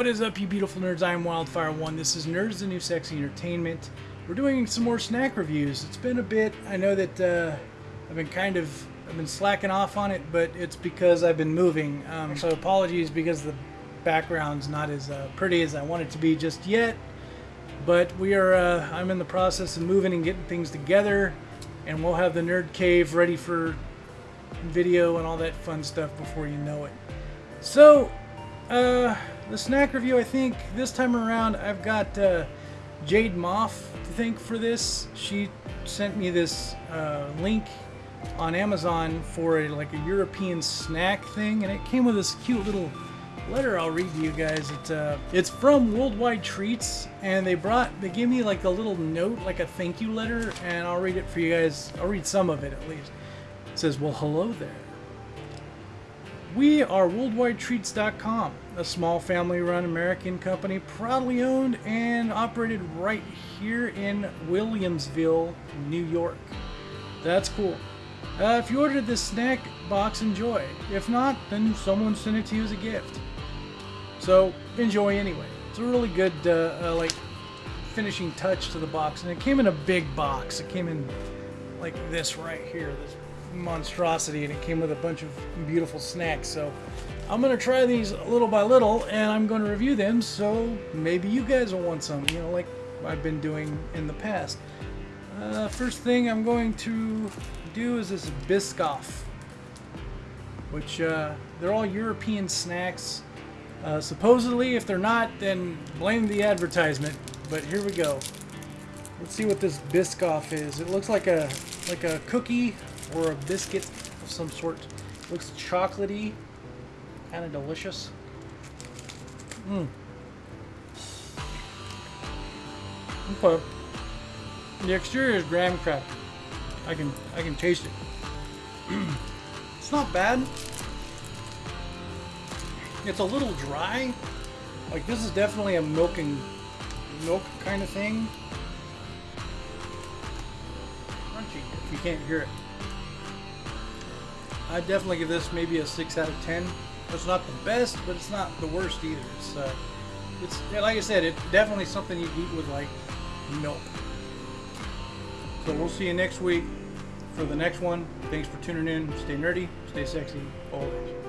What is up, you beautiful nerds? I am Wildfire1. This is Nerds the New Sexy Entertainment. We're doing some more snack reviews. It's been a bit. I know that uh, I've been kind of I've been slacking off on it, but it's because I've been moving. Um, so apologies because the background's not as uh, pretty as I want it to be just yet. But we are. Uh, I'm in the process of moving and getting things together, and we'll have the Nerd Cave ready for video and all that fun stuff before you know it. So, uh, the snack review, I think this time around, I've got uh, Jade Moff to thank for this. She sent me this uh, link on Amazon for a, like a European snack thing, and it came with this cute little letter I'll read to you guys. It, uh, it's from Worldwide Treats, and they brought, they gave me like a little note, like a thank you letter, and I'll read it for you guys. I'll read some of it at least. It says, well, hello there. We are WorldwideTreats.com, a small family-run American company proudly owned and operated right here in Williamsville, New York. That's cool. Uh, if you ordered this snack box, enjoy. If not, then someone sent it to you as a gift. So enjoy anyway. It's a really good, uh, uh, like, finishing touch to the box, and it came in a big box. It came in like this right here, this monstrosity and it came with a bunch of beautiful snacks. So I'm gonna try these little by little and I'm gonna review them so maybe you guys will want some you know like I've been doing in the past. Uh, first thing I'm going to do is this Biscoff which uh, they're all European snacks. Uh, supposedly if they're not then blame the advertisement but here we go. Let's see what this Biscoff is. It looks like a like a cookie or a biscuit of some sort. Looks chocolatey, kind of delicious. Mmm. Okay. The exterior is graham cracker. I can I can taste it. it's not bad. It's a little dry. Like this is definitely a milk and milk kind of thing. Crunchy if you can't hear it. I'd definitely give this maybe a 6 out of 10. It's not the best, but it's not the worst either. It's, uh, it's like I said, it's definitely something you eat with like milk. So we'll see you next week for the next one. Thanks for tuning in. Stay nerdy, stay sexy, always.